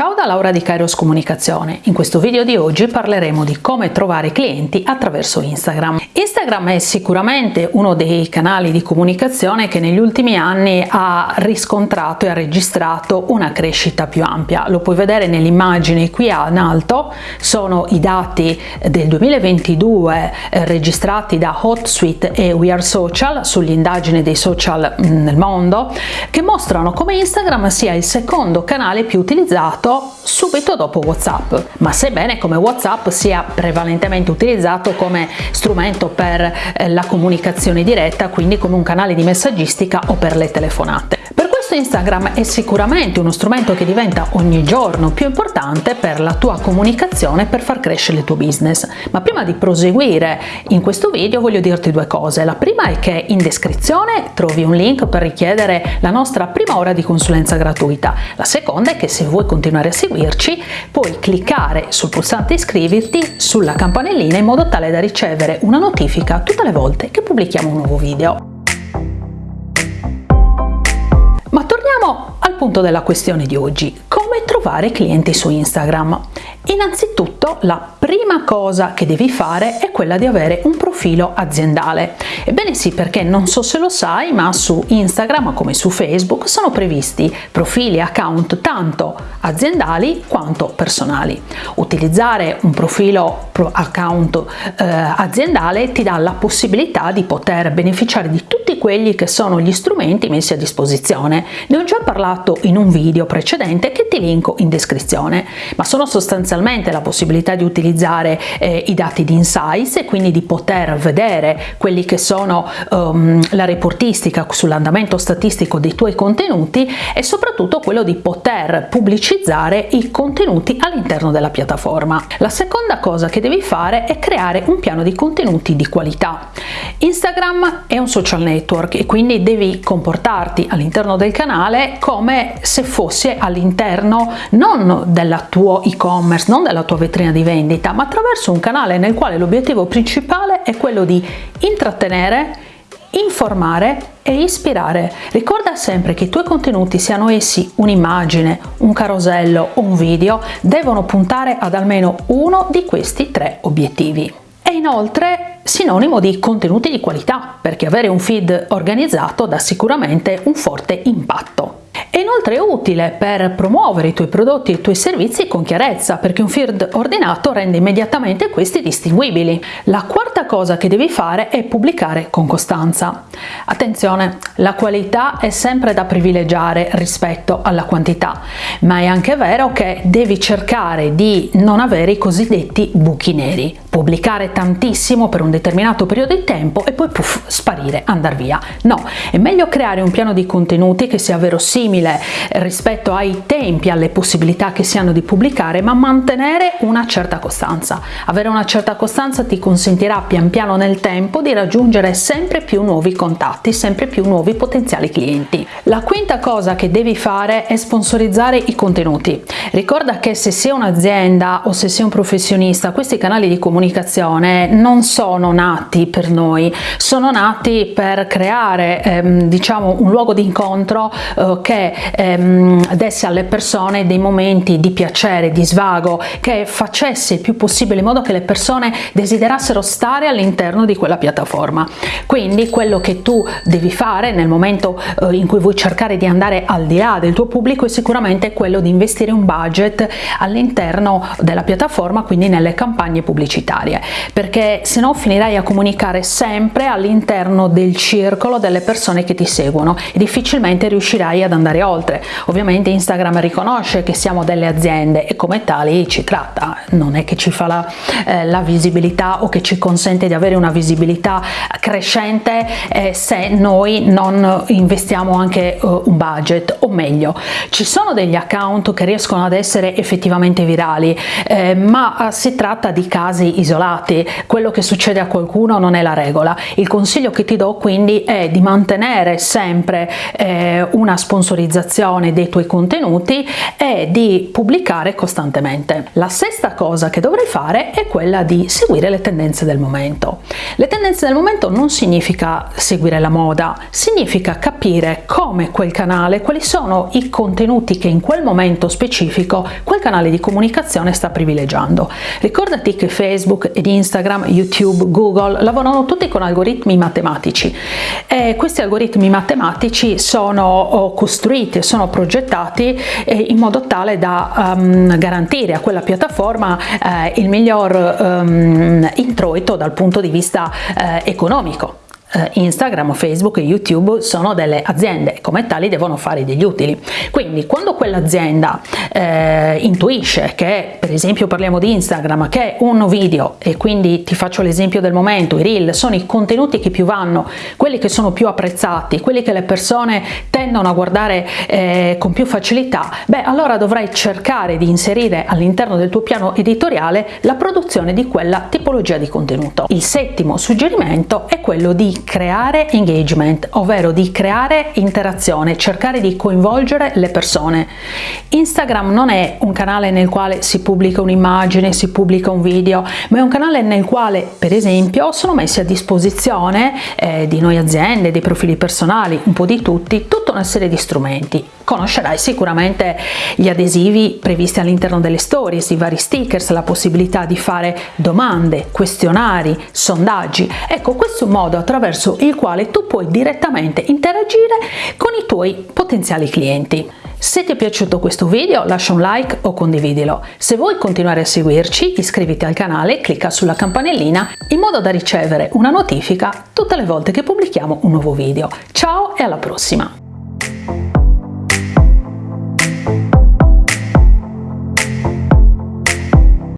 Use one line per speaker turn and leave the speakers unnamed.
Ciao da Laura di Kairos Comunicazione. In questo video di oggi parleremo di come trovare clienti attraverso Instagram. Instagram è sicuramente uno dei canali di comunicazione che negli ultimi anni ha riscontrato e ha registrato una crescita più ampia. Lo puoi vedere nell'immagine qui in alto, sono i dati del 2022 eh, registrati da HotSuite e We Are Social sulle indagini dei social mm, nel mondo che mostrano come Instagram sia il secondo canale più utilizzato utilizzato subito dopo WhatsApp, ma sebbene come WhatsApp sia prevalentemente utilizzato come strumento per eh, la comunicazione diretta, quindi come un canale di messaggistica o per le telefonate. Questo Instagram è sicuramente uno strumento che diventa ogni giorno più importante per la tua comunicazione per far crescere il tuo business. Ma prima di proseguire in questo video voglio dirti due cose. La prima è che in descrizione trovi un link per richiedere la nostra prima ora di consulenza gratuita. La seconda è che se vuoi continuare a seguirci puoi cliccare sul pulsante iscriverti sulla campanellina in modo tale da ricevere una notifica tutte le volte che pubblichiamo un nuovo video. Ma torniamo al punto della questione di oggi, come trovare clienti su Instagram. Innanzitutto la prima cosa che devi fare è quella di avere un profilo aziendale. Ebbene sì, perché non so se lo sai, ma su Instagram come su Facebook sono previsti profili e account tanto aziendali quanto personali. Utilizzare un profilo account eh, aziendale ti dà la possibilità di poter beneficiare di tutti quelli che sono gli strumenti messi a disposizione. Ne ho già parlato in un video precedente che ti linko in descrizione, ma sono sostanzialmente la possibilità di utilizzare eh, i dati di Insights e quindi di poter vedere quelli che sono um, la reportistica sull'andamento statistico dei tuoi contenuti e soprattutto quello di poter pubblicizzare i contenuti all'interno della piattaforma. La seconda cosa che devi fare è creare un piano di contenuti di qualità. Instagram è un social network e quindi devi comportarti all'interno del canale come se fosse all'interno non del tuo e-commerce, non della tua vetrina di vendita, ma attraverso un canale nel quale l'obiettivo principale è quello di intrattenere, informare e ispirare. Ricorda sempre che i tuoi contenuti, siano essi un'immagine, un carosello o un video, devono puntare ad almeno uno di questi tre obiettivi. E inoltre sinonimo di contenuti di qualità, perché avere un feed organizzato dà sicuramente un forte impatto. È inoltre utile per promuovere i tuoi prodotti e i tuoi servizi con chiarezza, perché un feed ordinato rende immediatamente questi distinguibili. La quarta cosa che devi fare è pubblicare con costanza. Attenzione, la qualità è sempre da privilegiare rispetto alla quantità, ma è anche vero che devi cercare di non avere i cosiddetti buchi neri, pubblicare tantissimo per un determinato periodo di tempo e poi puff, sparire, andare via. No, è meglio creare un piano di contenuti che sia verosimile simile rispetto ai tempi, alle possibilità che si hanno di pubblicare, ma mantenere una certa costanza. Avere una certa costanza ti consentirà pian piano nel tempo di raggiungere sempre più nuovi contatti, sempre più nuovi potenziali clienti. La quinta cosa che devi fare è sponsorizzare i contenuti. Ricorda che se sei un'azienda o se sei un professionista, questi canali di comunicazione non sono nati per noi, sono nati per creare ehm, diciamo un luogo di incontro eh, che ehm, desse alle persone dei momenti di piacere, di svago, che facesse il più possibile in modo che le persone desiderassero stare all'interno di quella piattaforma. Quindi quello che tu devi fare nel momento eh, in cui vuoi cercare di andare al di là del tuo pubblico è sicuramente quello di investire un budget all'interno della piattaforma, quindi nelle campagne pubblicitarie, perché se no finirai a comunicare sempre all'interno del circolo delle persone che ti seguono e difficilmente riuscirai ad andare oltre. Ovviamente Instagram riconosce che siamo delle aziende e come tali ci tratta, non è che ci fa la, eh, la visibilità o che ci consente di avere una visibilità crescente eh, se noi non investiamo anche uh, un budget. O meglio ci sono degli account che riescono ad essere effettivamente virali eh, ma uh, si tratta di casi isolati. Quello che succede a qualcuno non è la regola. Il consiglio che ti do quindi è di mantenere sempre eh, una sponsorizzazione dei tuoi contenuti e di pubblicare costantemente. La sesta cosa che dovrai fare è quella di seguire le tendenze del momento. Le tendenze del momento non significa seguire la moda, significa capire come quel canale, quali sono i contenuti che in quel momento specifico quel canale di comunicazione sta privilegiando. Ricordati che Facebook ed Instagram, YouTube, Google lavorano tutti con algoritmi matematici. E questi algoritmi matematici sono costruiti, sono progettati eh, in modo tale da um, garantire a quella piattaforma eh, il miglior um, introito dal punto di vista eh, economico Instagram, Facebook e YouTube sono delle aziende e come tali devono fare degli utili. Quindi quando quell'azienda eh, intuisce che, per esempio parliamo di Instagram, che un video, e quindi ti faccio l'esempio del momento, i reel sono i contenuti che più vanno, quelli che sono più apprezzati, quelli che le persone tendono a guardare eh, con più facilità, beh allora dovrai cercare di inserire all'interno del tuo piano editoriale la produzione di quella tipologia di contenuto. Il settimo suggerimento è quello creare engagement, ovvero di creare interazione, cercare di coinvolgere le persone. Instagram non è un canale nel quale si pubblica un'immagine, si pubblica un video, ma è un canale nel quale, per esempio, sono messi a disposizione eh, di noi aziende, dei profili personali, un po' di tutti, tutta una serie di strumenti. Conoscerai sicuramente gli adesivi previsti all'interno delle stories, i vari stickers, la possibilità di fare domande, questionari, sondaggi. Ecco, questo è un modo attraverso attraverso il quale tu puoi direttamente interagire con i tuoi potenziali clienti. Se ti è piaciuto questo video lascia un like o condividilo. Se vuoi continuare a seguirci iscriviti al canale e clicca sulla campanellina in modo da ricevere una notifica tutte le volte che pubblichiamo un nuovo video. Ciao e alla prossima!